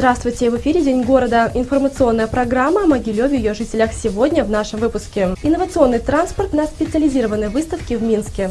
Здравствуйте, в эфире День города. Информационная программа о Могилеве и ее жителях сегодня в нашем выпуске. Инновационный транспорт на специализированной выставке в Минске.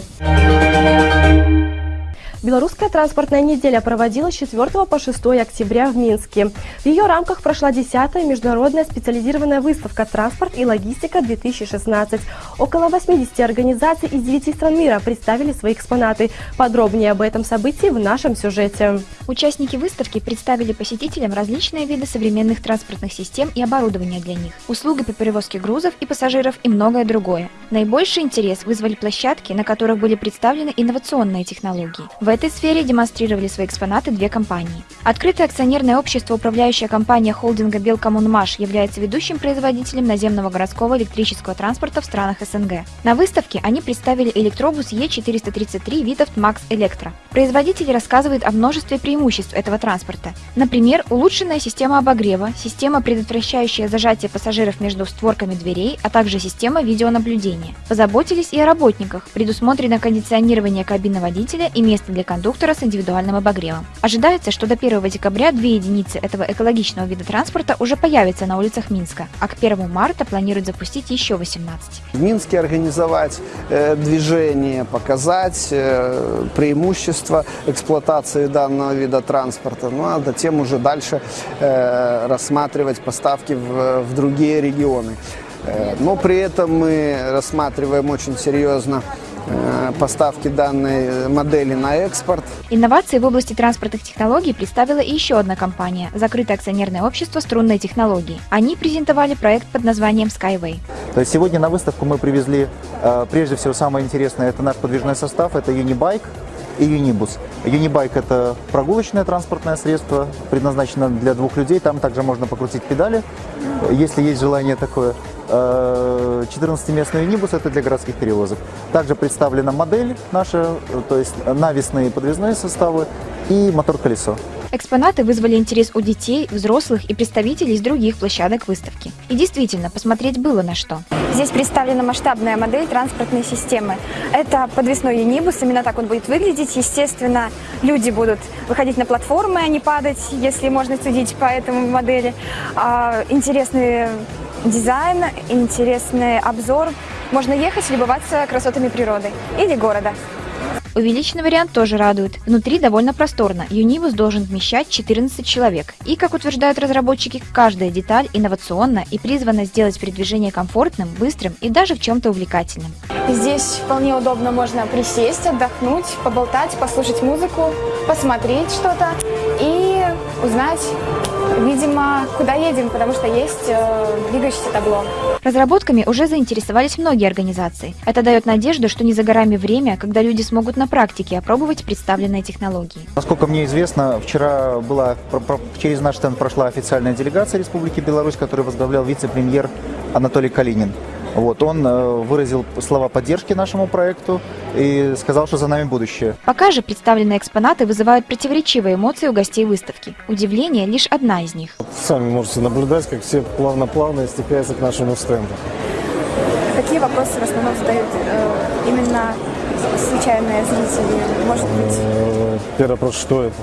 Белорусская транспортная неделя проводилась с 4 по 6 октября в Минске. В ее рамках прошла 10-я международная специализированная выставка «Транспорт и логистика-2016». Около 80 организаций из 9 стран мира представили свои экспонаты. Подробнее об этом событии в нашем сюжете. Участники выставки представили посетителям различные виды современных транспортных систем и оборудования для них, услуги по перевозке грузов и пассажиров и многое другое. Наибольший интерес вызвали площадки, на которых были представлены инновационные технологии. В этой сфере демонстрировали свои экспонаты две компании. Открытое акционерное общество, управляющая компания холдинга «Белкоммунмаш» является ведущим производителем наземного городского электрического транспорта в странах СНГ. На выставке они представили электробус Е433 Витовт Макс Электро. Производитель рассказывает о множестве преимуществ этого транспорта. Например, улучшенная система обогрева, система, предотвращающая зажатие пассажиров между створками дверей, а также система видеонаблюдения. Позаботились и о работниках. Предусмотрено кондиционирование кабины водителя и место для кондуктора с индивидуальным обогревом. Ожидается, что до 1 декабря две единицы этого экологичного вида транспорта уже появятся на улицах Минска, а к 1 марта планируют запустить еще 18. В Минске организовать э, движение, показать э, преимущества эксплуатации данного вида транспорта, ну а затем уже дальше э, рассматривать поставки в, в другие регионы. Э, но при этом мы рассматриваем очень серьезно Э, поставки данной модели на экспорт. Инновации в области транспортных технологий представила и еще одна компания – закрытое акционерное общество «Струнные технологии». Они презентовали проект под названием Skyway. То есть сегодня на выставку мы привезли, э, прежде всего, самое интересное – это наш подвижной состав, это Unibike и Unibus. Unibike – это прогулочное транспортное средство, предназначено для двух людей. Там также можно покрутить педали, если есть желание такое. 14-местный Unibus – это для городских перевозок. Также представлена модель наша, то есть навесные подвесные составы и мотор-колесо. Экспонаты вызвали интерес у детей, взрослых и представителей из других площадок выставки. И действительно, посмотреть было на что. Здесь представлена масштабная модель транспортной системы. Это подвесной юнибус, именно так он будет выглядеть. Естественно, люди будут выходить на платформы, а не падать, если можно судить по этому модели. А, интересные дизайн, интересный обзор. Можно ехать и любоваться красотами природы или города. Увеличенный вариант тоже радует. Внутри довольно просторно. Юнибус должен вмещать 14 человек. И, как утверждают разработчики, каждая деталь инновационна и призвана сделать передвижение комфортным, быстрым и даже в чем-то увлекательным. Здесь вполне удобно можно присесть, отдохнуть, поболтать, послушать музыку, посмотреть что-то и узнать видимо, куда едем, потому что есть э, двигающееся табло. Разработками уже заинтересовались многие организации. Это дает надежду, что не за горами время, когда люди смогут на практике опробовать представленные технологии. Насколько мне известно, вчера была через наш стенд прошла официальная делегация Республики Беларусь, которую возглавлял вице-премьер Анатолий Калинин. Вот, он э, выразил слова поддержки нашему проекту и сказал, что за нами будущее. Пока же представленные экспонаты вызывают противоречивые эмоции у гостей выставки. Удивление – лишь одна из них. Сами можете наблюдать, как все плавно-плавно стекаются к нашему стенду. Какие вопросы в основном задают э, именно случайные зрители? Может быть? Э, первый вопрос, что это?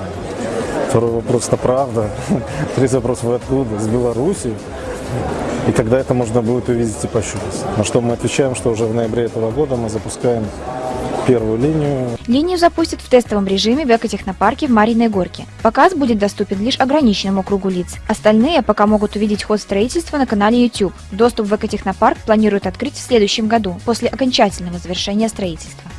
Второй вопрос, это правда? Третий вопрос, вы откуда? С Беларуси? И тогда это можно будет увидеть и пощупать. На что мы отвечаем, что уже в ноябре этого года мы запускаем первую линию. Линию запустят в тестовом режиме в экотехнопарке в Мариной Горке. Показ будет доступен лишь ограниченному кругу лиц. Остальные пока могут увидеть ход строительства на канале YouTube. Доступ в экотехнопарк планируют открыть в следующем году, после окончательного завершения строительства.